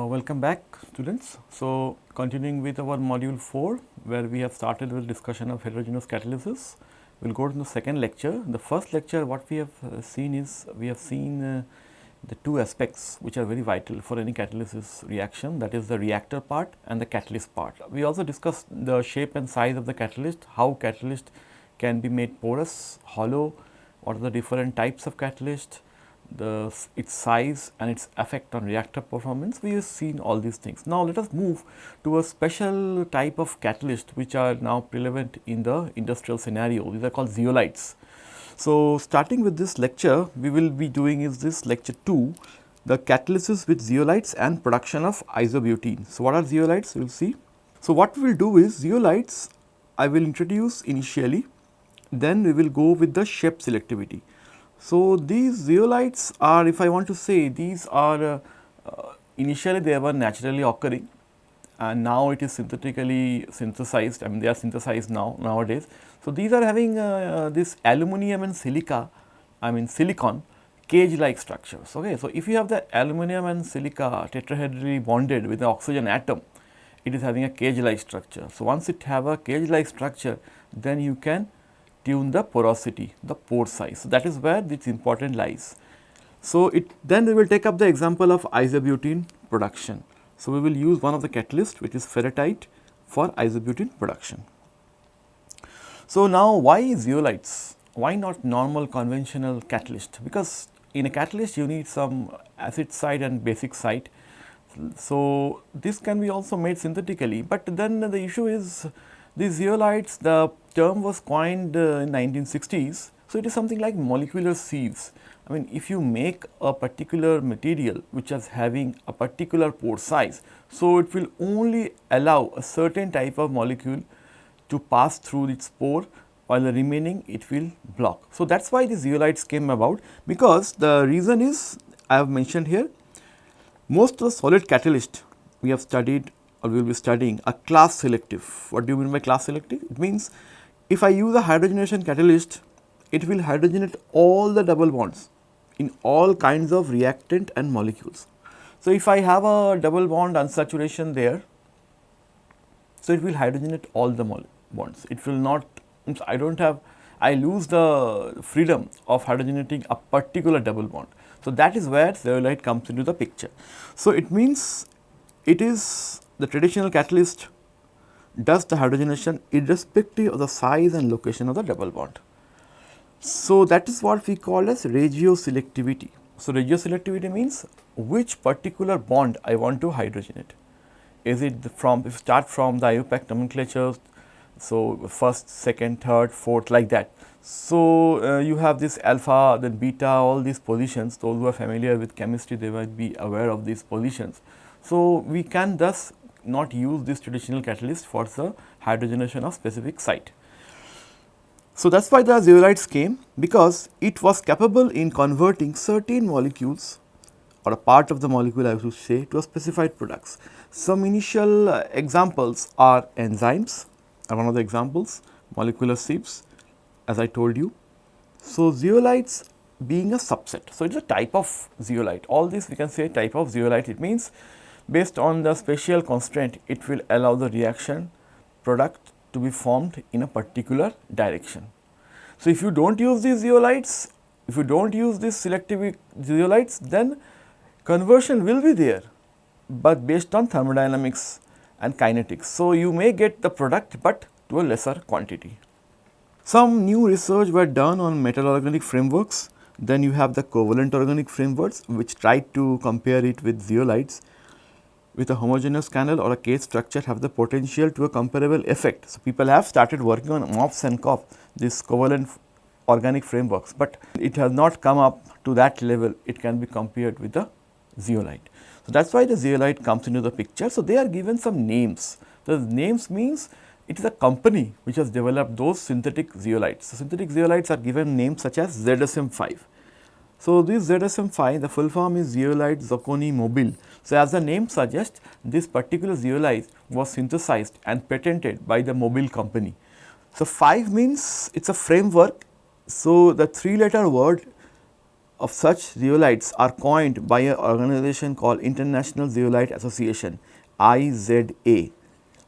Uh, welcome back students. So, continuing with our module 4 where we have started with discussion of heterogeneous catalysis. We will go to the second lecture. The first lecture what we have uh, seen is we have seen uh, the two aspects which are very vital for any catalysis reaction that is the reactor part and the catalyst part. We also discussed the shape and size of the catalyst, how catalyst can be made porous, hollow, what are the different types of catalyst, the its size and its effect on reactor performance. We have seen all these things. Now, let us move to a special type of catalyst which are now prevalent in the industrial scenario. These are called zeolites. So, starting with this lecture, we will be doing is this lecture 2, the catalysis with zeolites and production of isobutene. So, what are zeolites? We will see. So, what we will do is zeolites I will introduce initially, then we will go with the shape selectivity. So, these zeolites are if I want to say these are uh, uh, initially they were naturally occurring and now it is synthetically synthesized I mean they are synthesized now nowadays. So, these are having uh, uh, this aluminum and silica I mean silicon cage like structures. Okay. So, if you have the aluminum and silica tetrahedrally bonded with the oxygen atom, it is having a cage like structure. So, once it have a cage like structure, then you can tune the porosity, the pore size. So, that is where this important lies. So, it then we will take up the example of isobutene production. So, we will use one of the catalyst which is ferrierite for isobutene production. So, now why zeolites? Why not normal conventional catalyst? Because in a catalyst you need some acid side and basic side. So, this can be also made synthetically, but then the issue is these zeolites the term was coined uh, in 1960s. So, it is something like molecular sieves. I mean if you make a particular material which is having a particular pore size, so it will only allow a certain type of molecule to pass through its pore while the remaining it will block. So, that is why the zeolites came about because the reason is I have mentioned here most of the solid catalyst we have studied or we will be studying are class selective. What do you mean by class selective? It means if I use a hydrogenation catalyst it will hydrogenate all the double bonds in all kinds of reactant and molecules. So, if I have a double bond unsaturation there, so it will hydrogenate all the bonds. It will not, I do not have, I lose the freedom of hydrogenating a particular double bond. So, that is where zeolite comes into the picture. So, it means it is the traditional catalyst does the hydrogenation irrespective of the size and location of the double bond. So, that is what we call as regioselectivity. So, regioselectivity means which particular bond I want to hydrogenate. Is it from, if start from the IUPAC nomenclature so, first, second, third, fourth like that. So, uh, you have this alpha then beta all these positions those who are familiar with chemistry they might be aware of these positions. So, we can thus not use this traditional catalyst for the hydrogenation of specific site. So, that is why the zeolites came because it was capable in converting certain molecules or a part of the molecule I should say to a specified products. Some initial uh, examples are enzymes, are one of the examples molecular sieves as I told you. So, zeolites being a subset. So, it is a type of zeolite all this we can say type of zeolite it means based on the spatial constraint it will allow the reaction product to be formed in a particular direction. So, if you do not use these zeolites if you do not use these selective zeolites then conversion will be there, but based on thermodynamics and kinetics. So, you may get the product, but to a lesser quantity. Some new research were done on metal organic frameworks. Then you have the covalent organic frameworks which try to compare it with zeolites with a homogeneous canal or a cage structure have the potential to a comparable effect. So, people have started working on MOFs and COF this covalent organic frameworks, but it has not come up to that level it can be compared with the zeolite. So, that is why the zeolite comes into the picture. So, they are given some names. The names means it is a company which has developed those synthetic zeolites. So, synthetic zeolites are given names such as ZSM 5. So, this ZSM 5 the full form is zeolite Socony Mobil. So, as the name suggests this particular zeolite was synthesized and patented by the Mobil company. So, 5 means it is a framework. So, the 3 letter word of such zeolites are coined by an organization called International Zeolite Association IZA.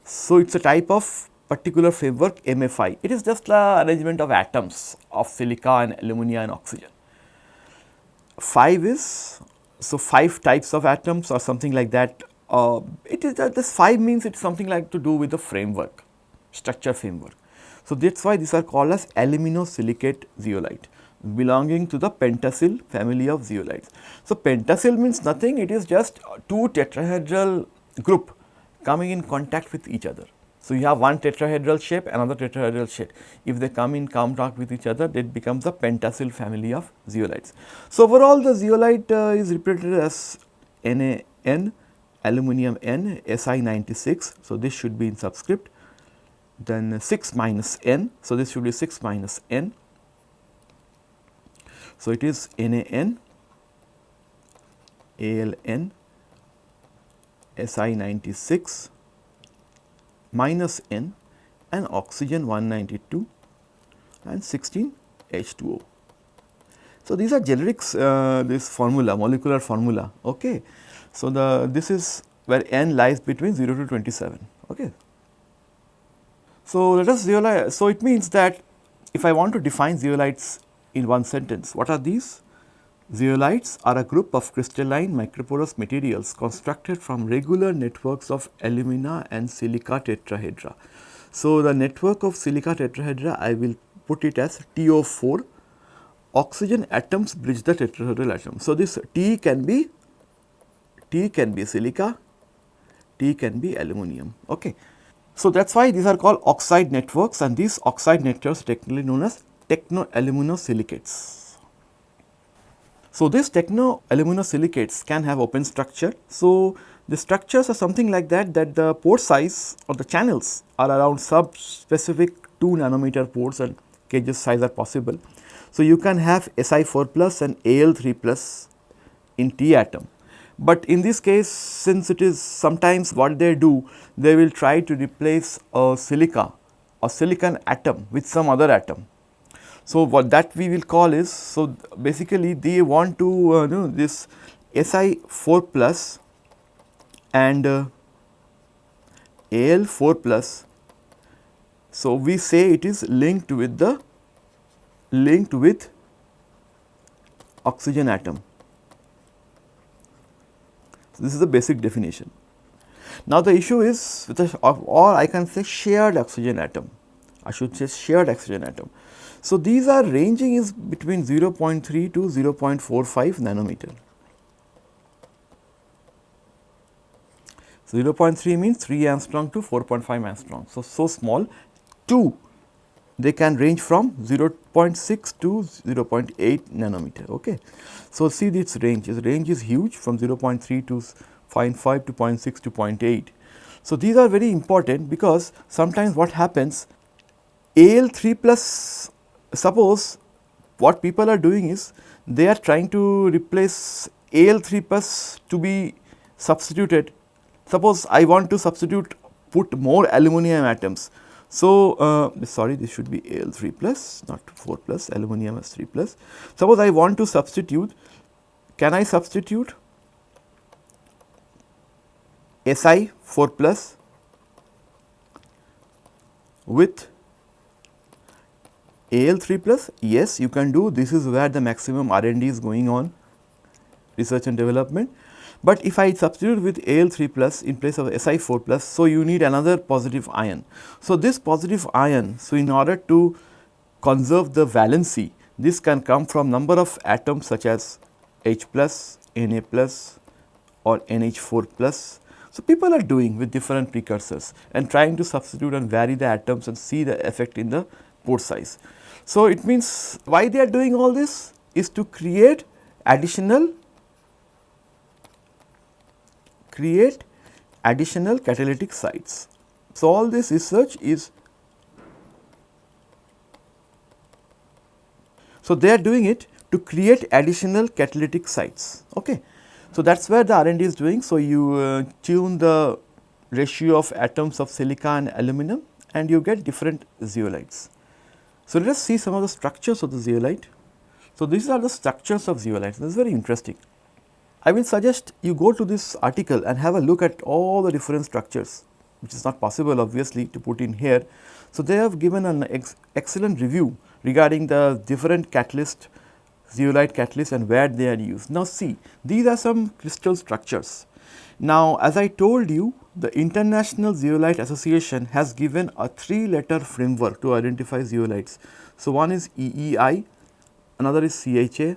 So, it is a type of particular framework MFI. It is just the arrangement of atoms of silica and alumina and oxygen. 5 is, so 5 types of atoms or something like that. Uh, it is that this 5 means it is something like to do with the framework, structure framework. So, that is why these are called as aluminosilicate zeolite belonging to the pentasil family of zeolites. So, pentasil means nothing it is just two tetrahedral group coming in contact with each other. So, you have one tetrahedral shape another tetrahedral shape if they come in contact with each other it becomes the pentasil family of zeolites. So, overall the zeolite uh, is represented as NaN aluminum N Si 96. So, this should be in subscript then 6 minus N. So, this should be 6 minus N so, it is NaN, AlN, Si96 minus N and oxygen 192 and 16 H2O. So, these are generics uh, this formula molecular formula okay. So, the this is where n lies between 0 to 27 okay. So, let us realize so it means that if I want to define zeolites in one sentence. What are these? Zeolites are a group of crystalline microporous materials constructed from regular networks of alumina and silica tetrahedra. So, the network of silica tetrahedra I will put it as TO4 oxygen atoms bridge the tetrahedral atom. So, this T can be T can be silica, T can be aluminum. Okay. So, that is why these are called oxide networks and these oxide networks technically known as tectoaluminosilicates. So, these tectoaluminosilicates can have open structure. So, the structures are something like that that the pore size or the channels are around sub specific 2 nanometer pores and cages size are possible. So, you can have Si4 plus and Al3 plus in T atom. But in this case since it is sometimes what they do they will try to replace a silica or silicon atom with some other atom so, what that we will call is, so basically they want to uh, know this Si 4 plus and uh, Al 4 plus. So, we say it is linked with the linked with oxygen atom. So, this is the basic definition. Now, the issue is with a, or I can say shared oxygen atom, I should say shared oxygen atom. So, these are ranging is between 0.3 to 0.45 nanometer. So, 0.3 means 3 angstrom to 4.5 angstrom. So, so small 2 they can range from 0.6 to 0.8 nanometer. Okay. So, see this range, this range is huge from 0.3 to 0.5 to 0.6 to 0.8. So, these are very important because sometimes what happens AL3 plus suppose what people are doing is they are trying to replace Al3 plus to be substituted. Suppose I want to substitute put more aluminum atoms. So, uh, sorry this should be Al3 plus not 4 plus aluminum is 3 plus. Suppose I want to substitute can I substitute Si 4 plus with AL3 plus yes you can do this is where the maximum R&D is going on research and development. But if I substitute with AL3 plus in place of Si4 plus so you need another positive ion. So, this positive ion so in order to conserve the valency this can come from number of atoms such as H plus, Na plus or NH4 plus. So, people are doing with different precursors and trying to substitute and vary the atoms and see the effect in the pore size. So, it means why they are doing all this is to create additional create additional catalytic sites. So, all this research is so they are doing it to create additional catalytic sites. Okay. So, that is where the R&D is doing. So, you uh, tune the ratio of atoms of silica and aluminum and you get different zeolites. So, let us see some of the structures of the zeolite. So, these are the structures of zeolites this is very interesting. I will suggest you go to this article and have a look at all the different structures which is not possible obviously to put in here. So, they have given an ex excellent review regarding the different catalyst zeolite catalyst and where they are used. Now, see these are some crystal structures. Now, as I told you the International Zeolite Association has given a three letter framework to identify zeolites. So, one is EEI, another is CHA,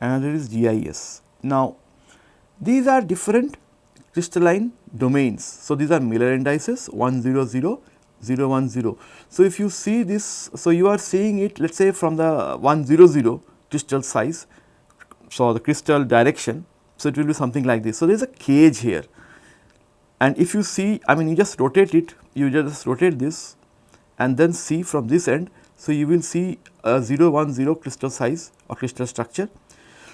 another is GIS. Now, these are different crystalline domains. So, these are Miller indices 100, 010. So, if you see this, so you are seeing it let us say from the 100 crystal size, so the crystal direction. So, it will be something like this. So, there is a cage here and if you see I mean you just rotate it, you just rotate this and then see from this end. So, you will see a 010 crystal size or crystal structure.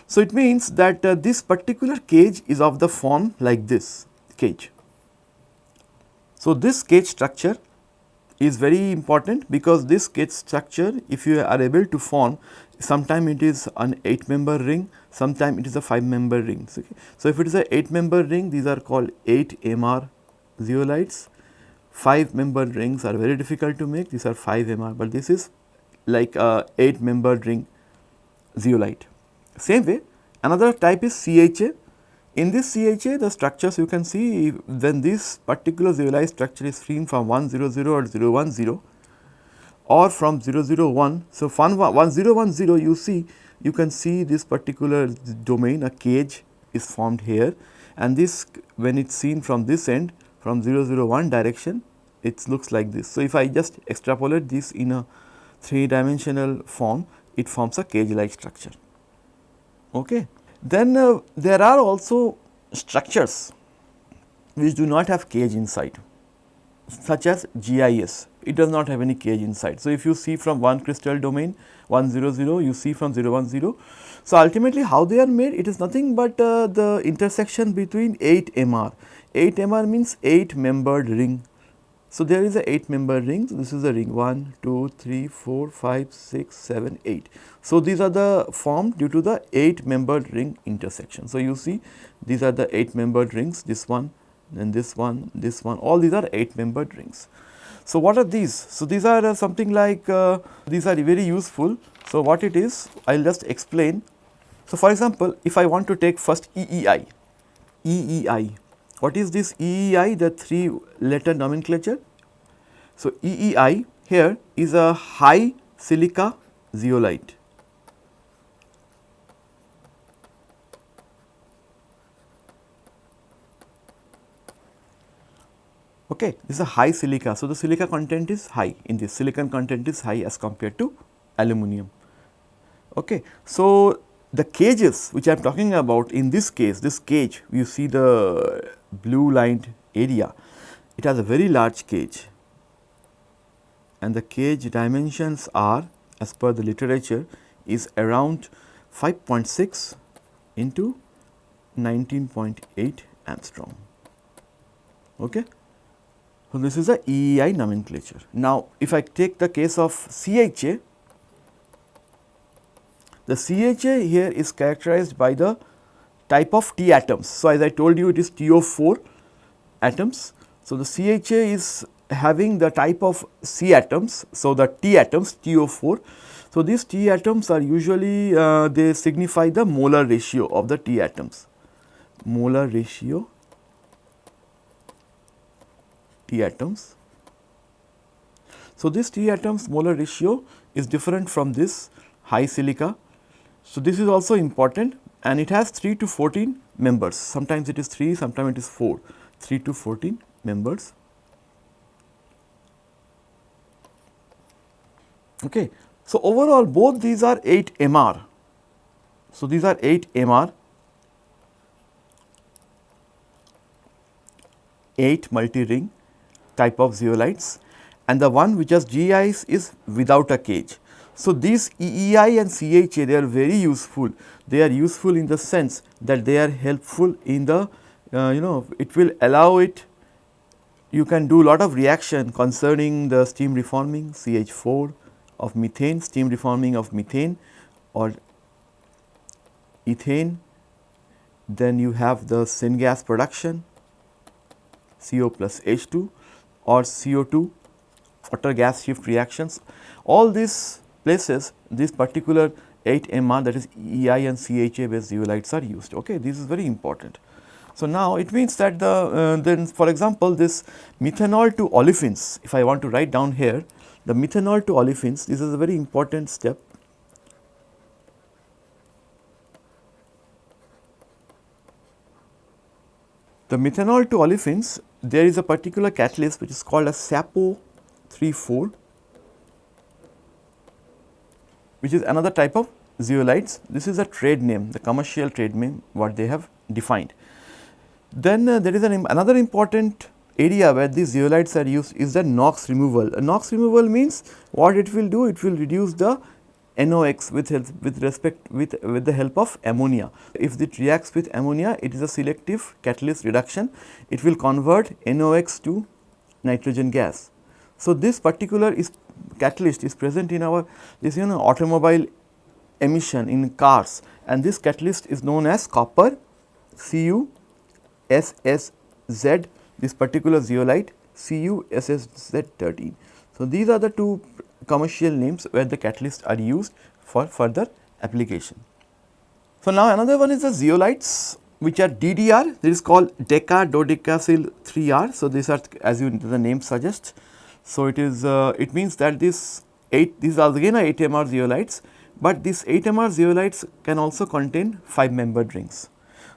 So, it means that uh, this particular cage is of the form like this cage. So, this cage structure is very important because this cage structure if you are able to form sometime it is an 8 member ring, sometime it is a 5 member ring. Okay. So, if it is a 8 member ring these are called 8 MR zeolites, 5 member rings are very difficult to make these are 5 MR, but this is like a 8 member ring zeolite. Same way another type is CHA. In this CHA the structures you can see when this particular zeolite structure is seen from 100 or 010 or from 001. So, 1010 you see you can see this particular domain a cage is formed here and this when it is seen from this end from 001 direction it looks like this. So, if I just extrapolate this in a 3 dimensional form it forms a cage like structure. Okay. Then uh, there are also structures which do not have cage inside such as GIS it does not have any cage inside. So, if you see from one crystal domain 100 you see from 010. So, ultimately how they are made it is nothing but uh, the intersection between 8 MR. 8 MR means 8 membered ring. So, there is a 8 member ring. So, this is a ring 1, 2, 3, 4, 5, 6, 7, 8. So, these are the formed due to the 8 membered ring intersection. So, you see these are the 8 membered rings this one then this one this one all these are 8 membered rings. So, what are these? So, these are uh, something like uh, these are very useful. So, what it is I will just explain. So, for example, if I want to take first EEI, EEI, what is this EEI the 3 letter nomenclature? So, EEI here is a high silica zeolite okay this is a high silica. So the silica content is high. In this silicon content is high as compared to aluminum okay so the cages which i am talking about in this case this cage you see the blue lined area. It has a very large cage. And the cage dimensions are as per the literature is around 5.6 into 19.8 angstrom. Okay so, this is a EEI nomenclature. Now, if I take the case of CHA, the CHA here is characterized by the type of T atoms. So, as I told you it is TO4 atoms. So, the CHA is having the type of C atoms. So, the T atoms TO4. So, these T atoms are usually uh, they signify the molar ratio of the T atoms, molar ratio T atoms. So, this T atoms molar ratio is different from this high silica. So, this is also important and it has 3 to 14 members sometimes it is 3 sometimes it is 4 3 to 14 members. Okay. So, overall both these are 8 MR. So, these are 8 MR 8 multi ring type of zeolites and the one which has GIs is without a cage. So, these EEI and CHA they are very useful, they are useful in the sense that they are helpful in the uh, you know it will allow it you can do lot of reaction concerning the steam reforming CH4 of methane, steam reforming of methane or ethane, then you have the syngas production CO plus H2 or CO2 water gas shift reactions. All these places this particular 8 MR that is EI and CHA based zeolites are used. Okay, This is very important. So, now it means that the uh, then for example, this methanol to olefins if I want to write down here the methanol to olefins this is a very important step The methanol to olefins, there is a particular catalyst which is called a SAPO 34, which is another type of zeolites. This is a trade name, the commercial trade name what they have defined. Then uh, there is an, another important area where these zeolites are used is the NOx removal. A NOx removal means what it will do? It will reduce the NOx with with respect with with the help of ammonia. If it reacts with ammonia, it is a selective catalyst reduction. It will convert NOx to nitrogen gas. So, this particular is catalyst is present in our this you know automobile emission in cars and this catalyst is known as copper CuSSZ this particular zeolite CuSSZ13. So, these are the two commercial names where the catalysts are used for further application. So, now another one is the zeolites which are DDR this is called deca dodecasil 3R. So, these are as you the name suggests. So, it is uh, it means that this 8 these are again 8 MR zeolites, but these 8 MR zeolites can also contain 5 membered rings.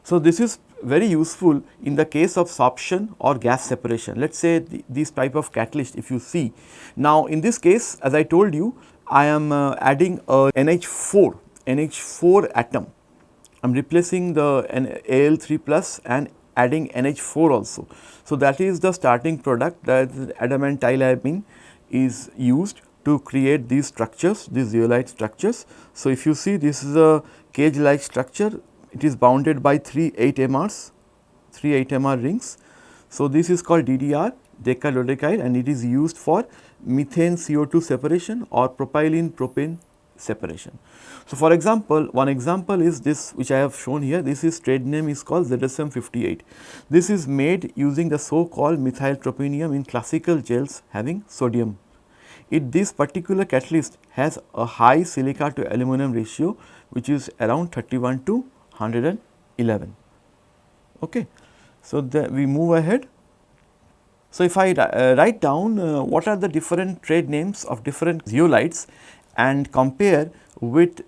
So, this is very useful in the case of sorption or gas separation. Let us say the, these type of catalyst if you see. Now, in this case as I told you I am uh, adding a NH4, NH4 atom. I am replacing the Al3 plus and adding NH4 also. So, that is the starting product that adamantylamine is used to create these structures, these zeolite structures. So, if you see this is a cage like structure it is bounded by 3 8 MRs, 3 8 MR rings. So, this is called DDR decadodecyl and it is used for methane CO2 separation or propylene propane separation. So, for example, one example is this which I have shown here this is trade name is called ZSM 58. This is made using the so called methyl tropinium in classical gels having sodium. It this particular catalyst has a high silica to aluminum ratio which is around 31 to 111. Okay. So, we move ahead. So, if I uh, write down uh, what are the different trade names of different zeolites and compare with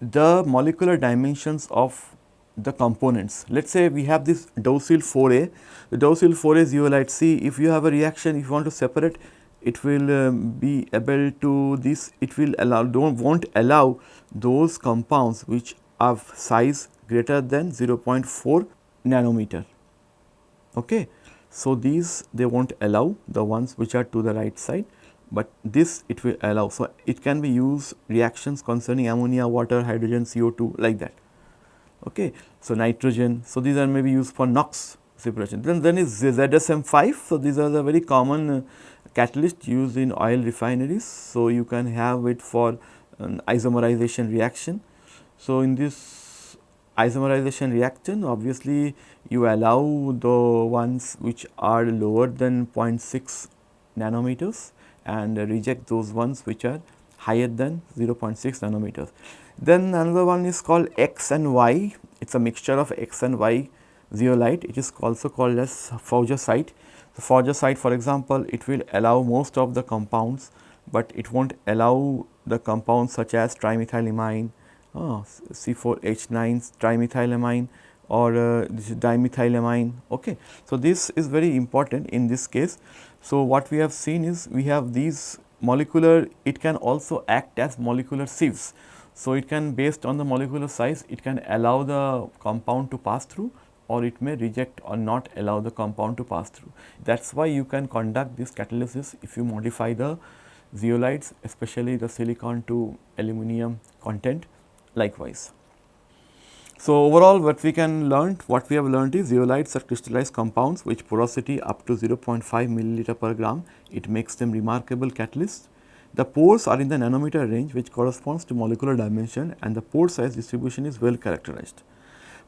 the molecular dimensions of the components. Let us say we have this docile 4A, the docile 4A zeolite C, if you have a reaction, if you want to separate, it will um, be able to this, it will allow, don't, won't allow those compounds which have size greater than 0.4 nanometer. Okay. So, these they will not allow the ones which are to the right side, but this it will allow. So, it can be used reactions concerning ammonia, water, hydrogen, CO2 like that. Okay. So, nitrogen. So, these are maybe used for NOx separation. Then, then is ZSM 5. So, these are the very common uh, catalyst used in oil refineries. So, you can have it for an isomerization reaction. So, in this isomerization reaction obviously you allow the ones which are lower than 0.6 nanometers and reject those ones which are higher than 0.6 nanometers. Then another one is called X and Y, it is a mixture of X and Y zeolite, it is also called as faujasite. The faujasite for example, it will allow most of the compounds, but it will not allow the compounds such as trimethylamine, oh, C4H9 trimethylamine or uh, dimethylamine. Okay. So, this is very important in this case. So, what we have seen is we have these molecular it can also act as molecular sieves. So, it can based on the molecular size it can allow the compound to pass through or it may reject or not allow the compound to pass through. That is why you can conduct this catalysis if you modify the zeolites especially the silicon to aluminum content likewise. So, overall what we can learn, what we have learned is zeolites are crystallized compounds which porosity up to 0.5 milliliter per gram, it makes them remarkable catalysts. the pores are in the nanometer range which corresponds to molecular dimension and the pore size distribution is well characterized.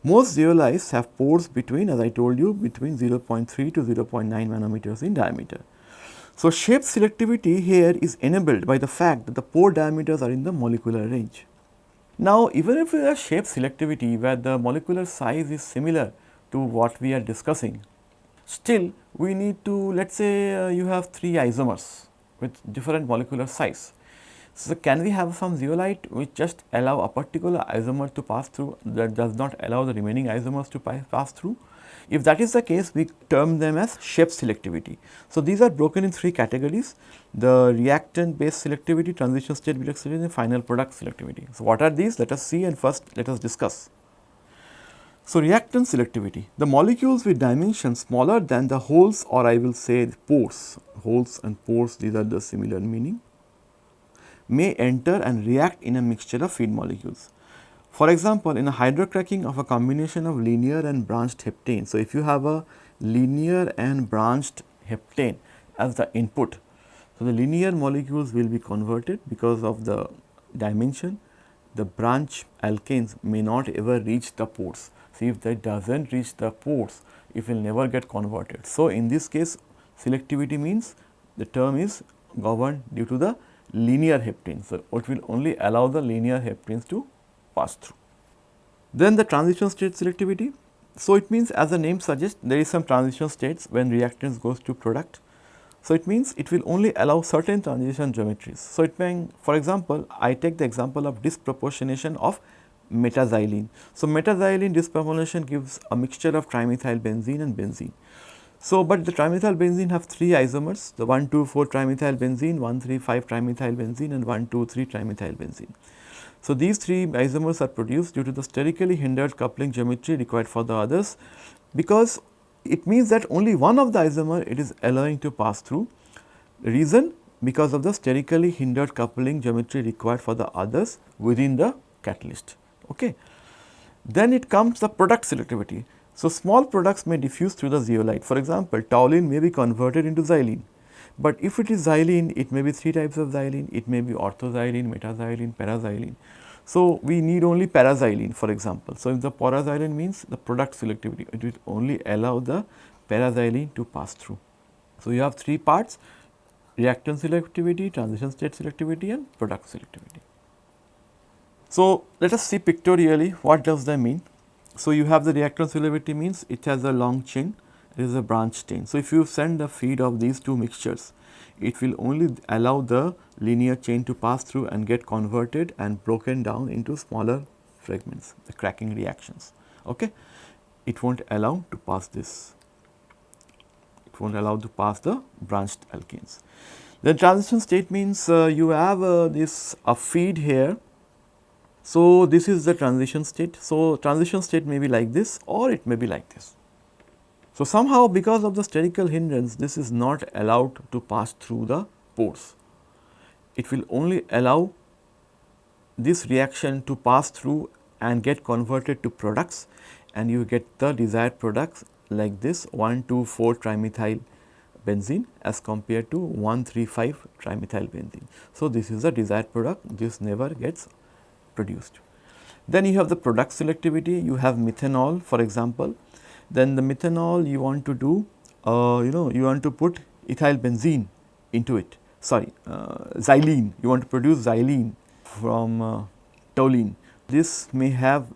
Most zeolites have pores between as I told you between 0.3 to 0.9 nanometers in diameter. So, shape selectivity here is enabled by the fact that the pore diameters are in the molecular range. Now, even if we have shape selectivity where the molecular size is similar to what we are discussing, still we need to let us say uh, you have 3 isomers with different molecular size. So, can we have some zeolite which just allow a particular isomer to pass through that does not allow the remaining isomers to pass through? If that is the case, we term them as shape selectivity. So, these are broken in three categories, the reactant based selectivity, transition state selectivity and final product selectivity. So, what are these? Let us see and first let us discuss. So, reactant selectivity, the molecules with dimensions smaller than the holes or I will say pores, holes and pores these are the similar meaning may enter and react in a mixture of feed molecules. For example, in a hydrocracking of a combination of linear and branched heptane. So, if you have a linear and branched heptane as the input, so the linear molecules will be converted because of the dimension, the branch alkanes may not ever reach the pores. See if that does not reach the pores, it will never get converted. So, in this case selectivity means the term is governed due to the linear heptane. So, it will only allow the linear heptanes to pass through. Then the transition state selectivity. So, it means as the name suggests there is some transition states when reactants goes to product. So, it means it will only allow certain transition geometries. So, it may for example, I take the example of disproportionation of metaxylene. So, metaxylene disproportionation gives a mixture of trimethyl benzene and benzene. So, but the trimethyl benzene have three isomers the 1 2 4 trimethyl benzene, 1 3 5 trimethyl benzene and 1 2 3 trimethyl benzene. So, these three isomers are produced due to the sterically hindered coupling geometry required for the others because it means that only one of the isomer it is allowing to pass through. Reason because of the sterically hindered coupling geometry required for the others within the catalyst. Okay. Then it comes the product selectivity. So, small products may diffuse through the zeolite. For example, toluene may be converted into xylene, but if it is xylene, it may be three types of xylene, it may be orthoxylene, metaxylene, paraxylene. So, we need only paraxylene for example. So, if the paraxylene means the product selectivity, it will only allow the paraxylene to pass through. So, you have three parts reactant selectivity, transition state selectivity and product selectivity. So, let us see pictorially what does that mean. So, you have the reactant selectivity means it has a long chain, it is a branch chain. So, if you send the feed of these two mixtures, it will only allow the linear chain to pass through and get converted and broken down into smaller fragments, the cracking reactions. Okay? It will not allow to pass this, it will not allow to pass the branched alkanes. The transition state means uh, you have uh, this a feed here so, this is the transition state. So, transition state may be like this or it may be like this. So, somehow because of the sterical hindrance this is not allowed to pass through the pores. It will only allow this reaction to pass through and get converted to products and you get the desired products like this 1 2 4 trimethyl benzene as compared to 1 3 5 trimethyl benzene. So, this is the desired product this never gets produced. Then you have the product selectivity, you have methanol for example, then the methanol you want to do, uh, you know, you want to put ethyl benzene into it, sorry, uh, xylene, you want to produce xylene from uh, toluene. This may have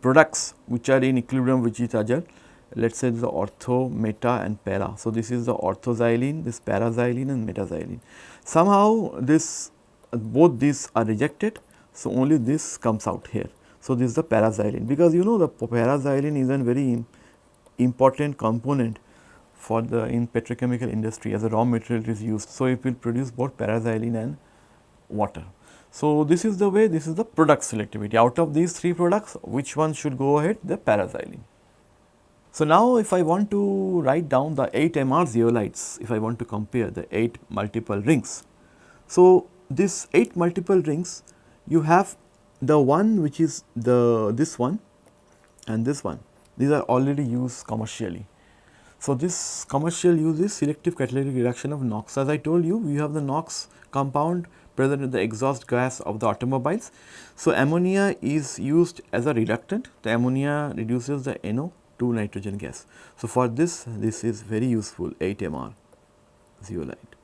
products which are in equilibrium with each other, let us say the ortho, meta and para. So, this is the orthoxylene, this paraxylene and metaxylene. Somehow this both these are rejected so, only this comes out here. So, this is the paraxylene because you know the paraxylene is a very important component for the in petrochemical industry as a raw material is used. So, it will produce both paraxylene and water. So, this is the way this is the product selectivity out of these three products which one should go ahead the paraxylene. So, now if I want to write down the 8 MR zeolites if I want to compare the 8 multiple rings. So, this 8 multiple rings you have the one which is the this one and this one these are already used commercially. So, this commercial use is selective catalytic reduction of NOx as I told you we have the NOx compound present in the exhaust gas of the automobiles. So, ammonia is used as a reductant, the ammonia reduces the NO2 nitrogen gas. So, for this, this is very useful 8-MR zeolite.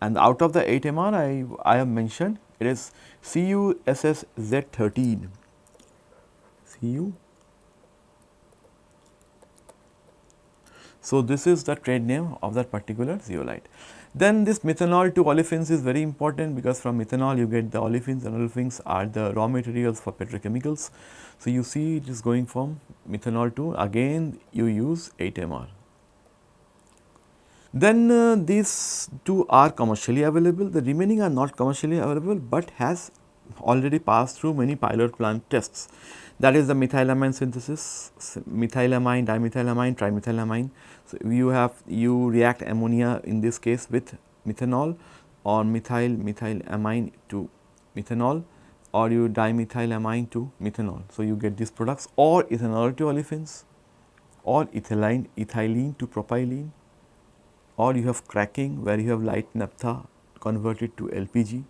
And out of the 8-MR I, I have mentioned it is CuSSZ13, Cu So, this is the trade name of that particular zeolite. Then this methanol to olefins is very important because from methanol you get the olefins and olefins are the raw materials for petrochemicals. So, you see it is going from methanol to again you use 8-MR. Then uh, these two are commercially available, the remaining are not commercially available, but has already passed through many pilot plant tests that is the methylamine synthesis, methylamine, dimethylamine, trimethylamine. So, you have you react ammonia in this case with methanol or methyl methylamine to methanol or you dimethylamine to methanol. So, you get these products or ethanol to olefins or ethylene, ethylene to propylene or you have cracking where you have light naphtha converted to LPG.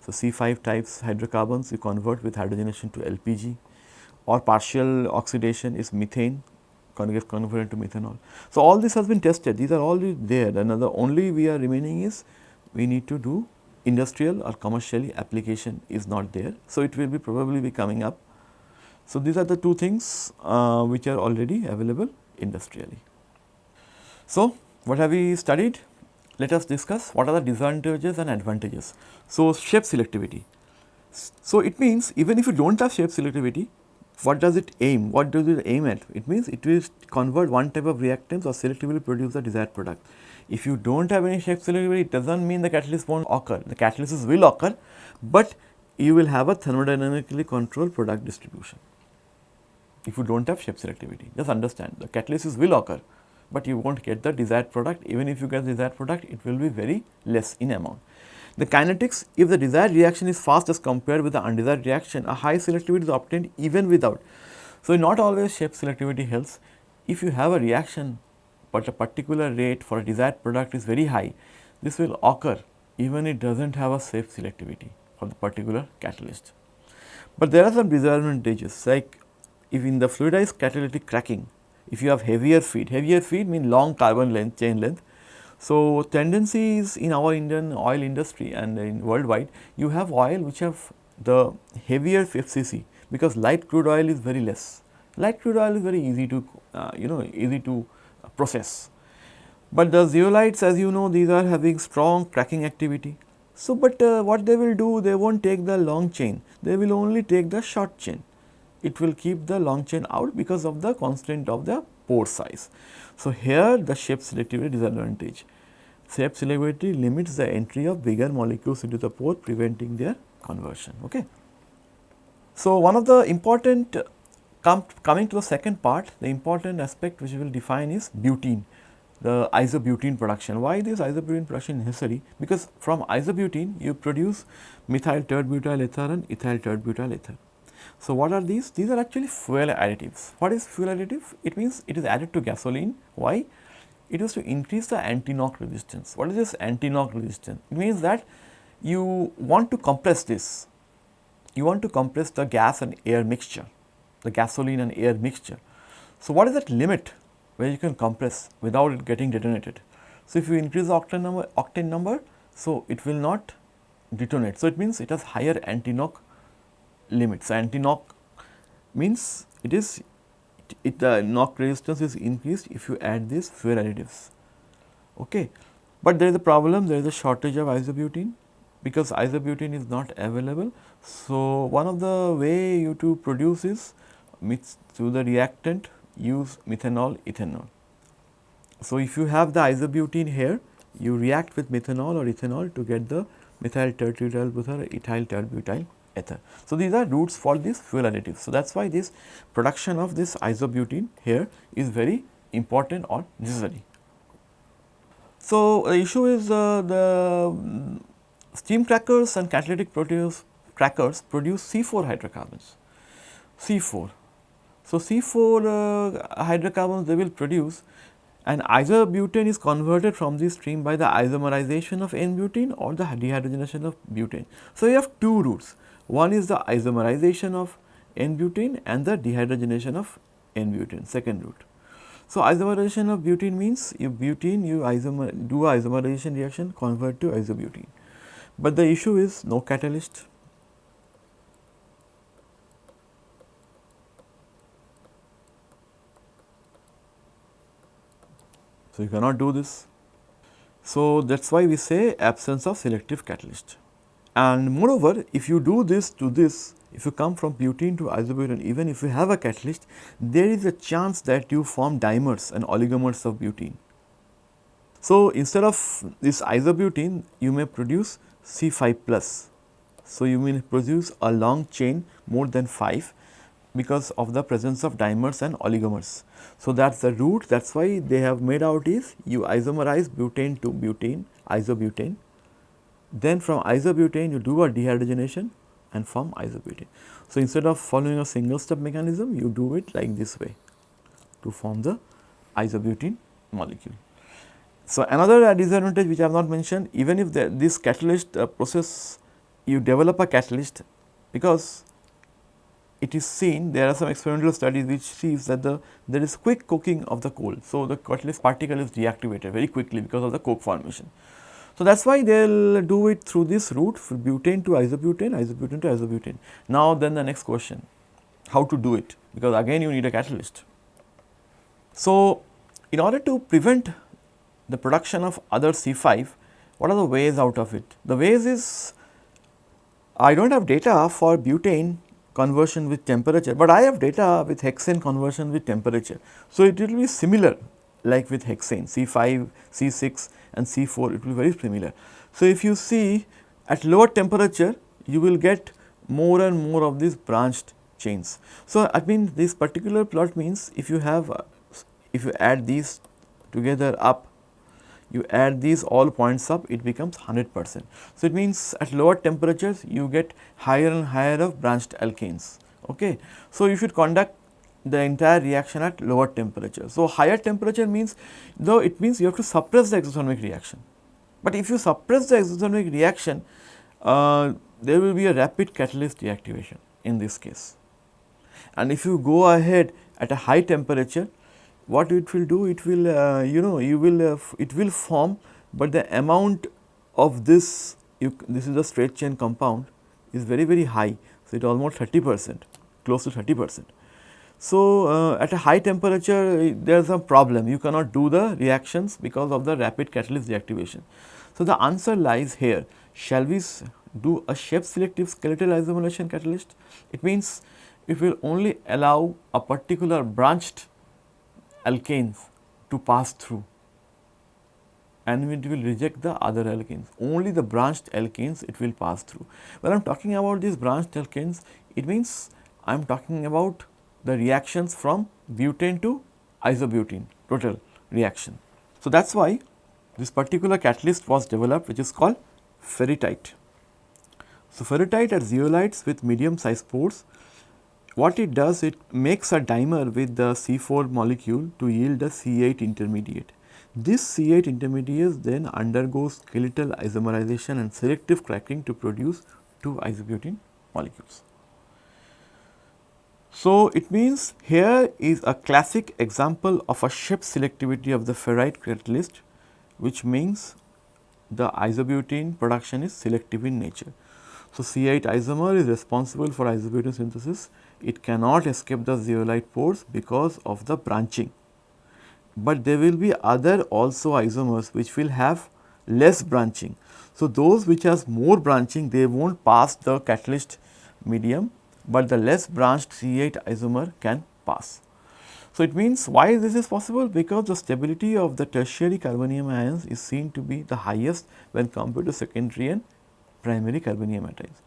So, C5 types hydrocarbons you convert with hydrogenation to LPG or partial oxidation is methane gets converted to methanol. So, all this has been tested these are all there and the only we are remaining is we need to do industrial or commercially application is not there. So, it will be probably be coming up. So, these are the two things uh, which are already available industrially. So, what have we studied? Let us discuss what are the disadvantages and advantages. So, shape selectivity. So, it means even if you do not have shape selectivity, what does it aim? What does it aim at? It means it will convert one type of reactants or selectively produce the desired product. If you do not have any shape selectivity, it does not mean the catalyst will not occur. The catalysis will occur, but you will have a thermodynamically controlled product distribution. If you do not have shape selectivity, just understand the catalysis will occur, but you will not get the desired product. Even if you get the desired product, it will be very less in amount. The kinetics, if the desired reaction is fast as compared with the undesired reaction, a high selectivity is obtained even without. So, not always shape selectivity helps. If you have a reaction, but a particular rate for a desired product is very high, this will occur even it does not have a safe selectivity for the particular catalyst. But there are some disadvantages like if in the fluidized catalytic cracking, if you have heavier feed, heavier feed mean long carbon length chain length so, tendencies in our Indian oil industry and in worldwide, you have oil which have the heavier FCC because light crude oil is very less. Light crude oil is very easy to, uh, you know, easy to process. But the zeolites as you know these are having strong cracking activity. So, but uh, what they will do they will not take the long chain, they will only take the short chain. It will keep the long chain out because of the constraint of the pore size. So, here the shape selectivity disadvantage. Shape selectivity limits the entry of bigger molecules into the pore preventing their conversion. Okay. So, one of the important com coming to the second part the important aspect which we will define is butene the isobutene production. Why this isobutene production necessary? Because from isobutene you produce methyl tert-butyl ether and ethyl tert-butyl ether. So, what are these? These are actually fuel additives. What is fuel additive? It means it is added to gasoline. Why? It is to increase the anti-knock resistance. What is this anti-knock resistance? It means that you want to compress this, you want to compress the gas and air mixture, the gasoline and air mixture. So, what is that limit where you can compress without it getting detonated? So, if you increase the octane number, octane number, so it will not detonate. So, it means it has higher anti-knock limits. Anti-knock means it is it, it, the knock resistance is increased if you add these fuel additives. Okay. But there is a problem, there is a shortage of isobutene because isobutene is not available. So, one of the way you to produce is mix through the reactant use methanol ethanol. So, if you have the isobutene here, you react with methanol or ethanol to get the methyl terbutyl butyl ethyl terbutyl ether. So, these are routes for these fuel additives. So, that is why this production of this isobutene here is very important or necessary. So, the issue is uh, the steam crackers and catalytic protease crackers produce C4 hydrocarbons, C4. So, C4 uh, hydrocarbons they will produce and isobutane is converted from this stream by the isomerization of N-butene or the dehydrogenation of butane. So, you have two routes, one is the isomerization of N-butene and the dehydrogenation of N-butene, second route. So, isomerization of butene means you butene you isomer do isomerization reaction convert to isobutene, but the issue is no catalyst. So, you cannot do this. So, that is why we say absence of selective catalyst. And moreover, if you do this to this, if you come from butene to isobutane, even if you have a catalyst, there is a chance that you form dimers and oligomers of butene. So, instead of this isobutene, you may produce C5 plus. So, you may produce a long chain more than 5 because of the presence of dimers and oligomers. So, that is the route that is why they have made out is you isomerize butane to butane isobutane. Then from isobutane you do a dehydrogenation and form isobutane. So, instead of following a single step mechanism you do it like this way to form the isobutene molecule. So, another disadvantage which I have not mentioned even if the, this catalyst uh, process you develop a catalyst because it is seen there are some experimental studies which sees that the there is quick coking of the coal. So, the catalyst particle is deactivated very quickly because of the coke formation. So, that is why they will do it through this route for butane to isobutane, isobutane to isobutane. Now, then the next question how to do it because again you need a catalyst. So, in order to prevent the production of other C5, what are the ways out of it? The ways is I do not have data for butane conversion with temperature, but I have data with hexane conversion with temperature. So, it will be similar like with hexane C5, C6 and C4 it will be very similar. So, if you see at lower temperature you will get more and more of these branched chains. So, I mean this particular plot means if you have if you add these together up you add these all points up it becomes 100 percent. So, it means at lower temperatures you get higher and higher of branched alkanes. Okay. So, you should conduct the entire reaction at lower temperature. So, higher temperature means though it means you have to suppress the exothermic reaction, but if you suppress the exothermic reaction uh, there will be a rapid catalyst deactivation in this case. And if you go ahead at a high temperature what it will do it will uh, you know you will uh, it will form, but the amount of this you this is a straight chain compound is very very high. So, it almost 30 percent close to 30 percent. So, uh, at a high temperature there is a problem you cannot do the reactions because of the rapid catalyst deactivation. So, the answer lies here shall we do a shape selective skeletal isomerization catalyst? It means it will only allow a particular branched alkanes to pass through and it will reject the other alkanes. Only the branched alkanes it will pass through. When I am talking about these branched alkanes, it means I am talking about the reactions from butane to isobutene total reaction. So, that is why this particular catalyst was developed which is called ferrierite. So, ferrierite are zeolites with medium sized pores what it does, it makes a dimer with the C4 molecule to yield a C8 intermediate. This C8 intermediate then undergoes skeletal isomerization and selective cracking to produce two isobutene molecules. So, it means here is a classic example of a shape selectivity of the ferrierite catalyst which means the isobutene production is selective in nature. So, C8 isomer is responsible for isobutene synthesis it cannot escape the zeolite pores because of the branching. But there will be other also isomers which will have less branching. So, those which has more branching they will not pass the catalyst medium, but the less branched C8 isomer can pass. So, it means why this is possible because the stability of the tertiary carbonium ions is seen to be the highest when compared to secondary and primary carbonium ions.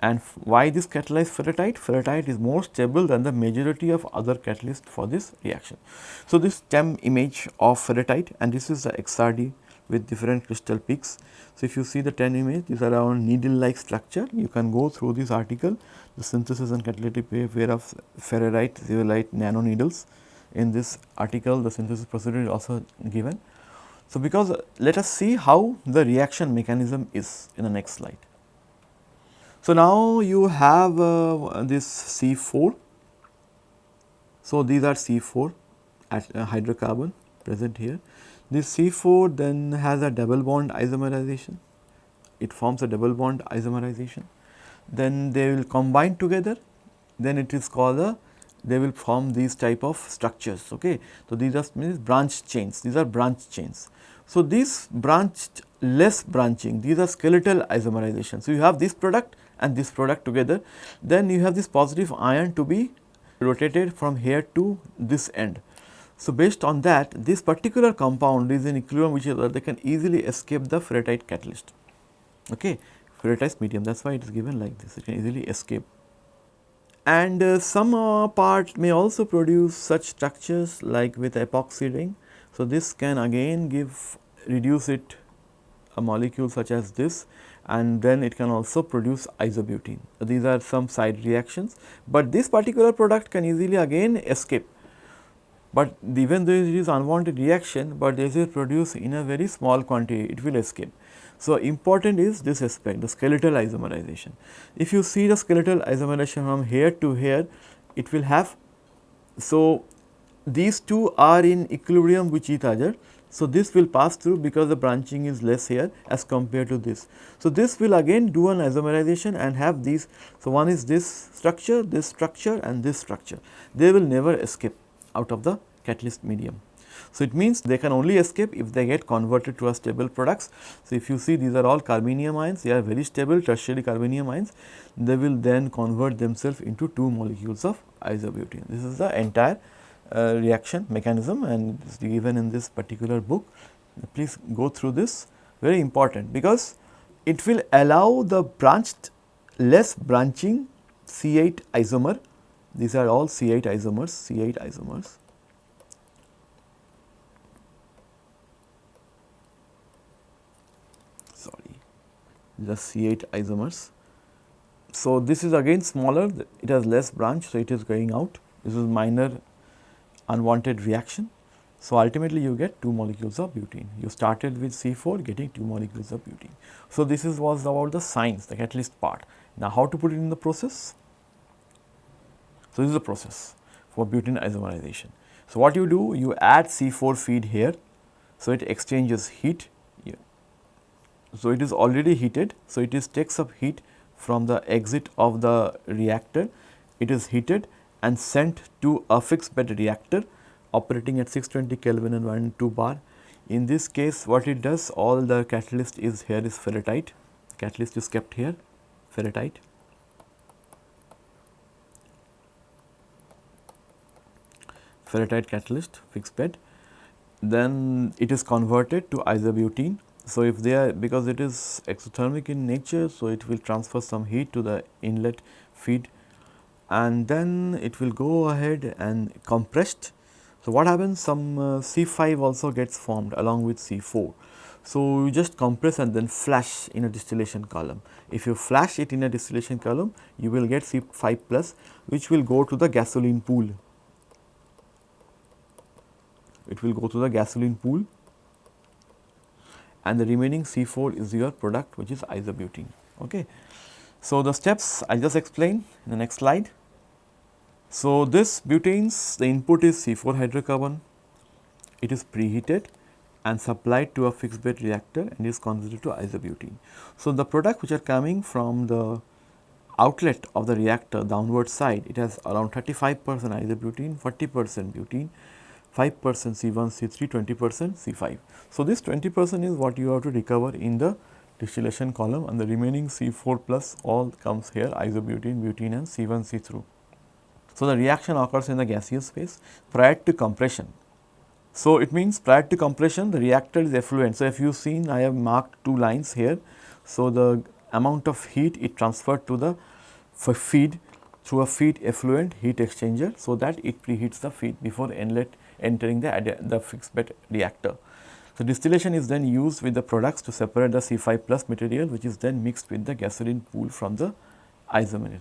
And why this catalyzed ferrierite? Ferrierite is more stable than the majority of other catalysts for this reaction. So, this TEM image of ferrierite and this is the XRD with different crystal peaks. So, if you see the TEM image these are around needle like structure you can go through this article the synthesis and catalytic behavior of ferrierite zeolite nano needles in this article the synthesis procedure is also given. So, because let us see how the reaction mechanism is in the next slide. So, now you have uh, this C4. So, these are C4 at uh, hydrocarbon present here. This C4 then has a double bond isomerization, it forms a double bond isomerization. Then they will combine together, then it is called a they will form these type of structures. Okay. So, these are means branch chains, these are branch chains. So, these branched less branching, these are skeletal isomerization. So, you have this product and this product together, then you have this positive ion to be rotated from here to this end. So, based on that this particular compound is in equilibrium which is that they can easily escape the ferrierite catalyst, okay, ferritized medium that is why it is given like this it can easily escape. And uh, some uh, part may also produce such structures like with epoxy ring. So, this can again give reduce it a molecule such as this and then it can also produce isobutene. So, these are some side reactions, but this particular product can easily again escape but even though it is unwanted reaction, but this is produced in a very small quantity, it will escape. So, important is this aspect, the skeletal isomerization. If you see the skeletal isomerization from here to here, it will have, so these two are in equilibrium with each other. So, this will pass through because the branching is less here as compared to this. So, this will again do an isomerization and have these. So, one is this structure, this structure and this structure. They will never escape out of the catalyst medium. So, it means they can only escape if they get converted to a stable products. So, if you see these are all carbenium ions, they are very stable tertiary carbenium ions, they will then convert themselves into two molecules of isobutene. This is the entire uh, reaction mechanism and it is given in this particular book. Please go through this very important because it will allow the branched less branching C8 isomer these are all C8 isomers, C8 isomers. Sorry, the C8 isomers. So, this is again smaller, it has less branch, so it is going out. This is minor unwanted reaction. So, ultimately you get 2 molecules of butene. You started with C4 getting 2 molecules of butene. So, this is was about the science, the catalyst part. Now, how to put it in the process? So, this is the process for butene isomerization. So, what you do you add C4 feed here. So, it exchanges heat. So, it is already heated. So, it is takes up heat from the exit of the reactor. It is heated and sent to a fixed bed reactor operating at 620 Kelvin and 1 2 bar. In this case what it does all the catalyst is here is ferrierite, catalyst is kept here ferrierite ferrierite catalyst fixed bed then it is converted to isobutene. So, if they are because it is exothermic in nature, so it will transfer some heat to the inlet feed and then it will go ahead and compressed. So, what happens some uh, C5 also gets formed along with C4. So, you just compress and then flash in a distillation column. If you flash it in a distillation column, you will get C5 plus which will go to the gasoline pool it will go to the gasoline pool and the remaining C4 is your product which is isobutene. Okay. So, the steps I will just explained in the next slide. So, this butanes the input is C4 hydrocarbon, it is preheated and supplied to a fixed bed reactor and is converted to isobutene. So, the product which are coming from the outlet of the reactor downward side it has around 35 percent isobutene, 40 percent butene 5 percent C1, C3, 20 percent C5. So, this 20 percent is what you have to recover in the distillation column and the remaining C4 plus all comes here isobutene, butene and C1, C3. So, the reaction occurs in the gaseous phase prior to compression. So, it means prior to compression the reactor is effluent. So, if you seen I have marked two lines here. So, the amount of heat it transferred to the feed through a feed effluent heat exchanger. So, that it preheats the feed before inlet entering the, the fixed bed reactor. So, distillation is then used with the products to separate the C5 plus material which is then mixed with the gasoline pool from the isomer.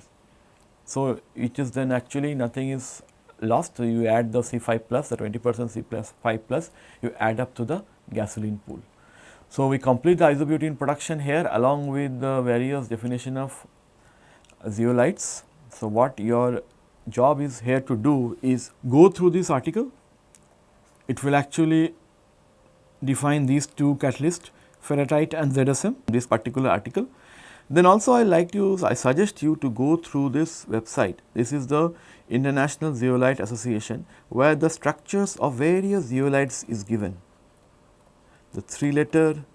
So, it is then actually nothing is lost, so you add the C5 plus, the 20 percent C plus 5 plus, you add up to the gasoline pool. So, we complete the isobutene production here along with the various definition of zeolites. So, what your job is here to do is go through this article. It will actually define these two catalysts ferrierite and ZSM this particular article. Then also I like you I suggest you to go through this website. This is the International Zeolite Association where the structures of various zeolites is given. The 3 letter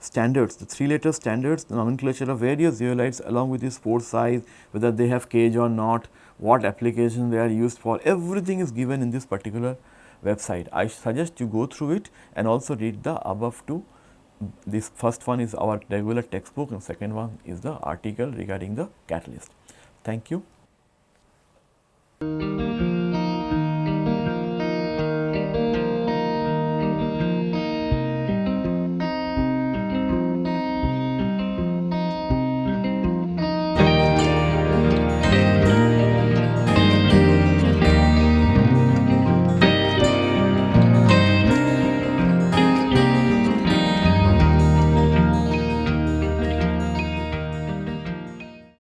standards, the 3 letter standards, the nomenclature of various zeolites along with the pore size, whether they have cage or not, what application they are used for, everything is given in this particular website. I suggest you go through it and also read the above two. This first one is our regular textbook and second one is the article regarding the catalyst. Thank you.